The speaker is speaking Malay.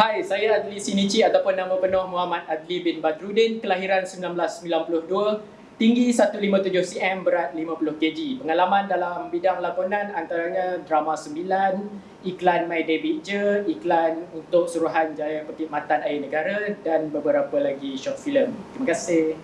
Hai, saya Adli Sinici ataupun nama penuh Muhammad Adli bin Badrudin, kelahiran 1992, tinggi 157 cm, berat 50 kg. Pengalaman dalam bidang lakonan antaranya drama 9, iklan My Debit Je, iklan untuk Suruhan Jaya Perkhidmatan Air Negara dan beberapa lagi short film. Terima kasih.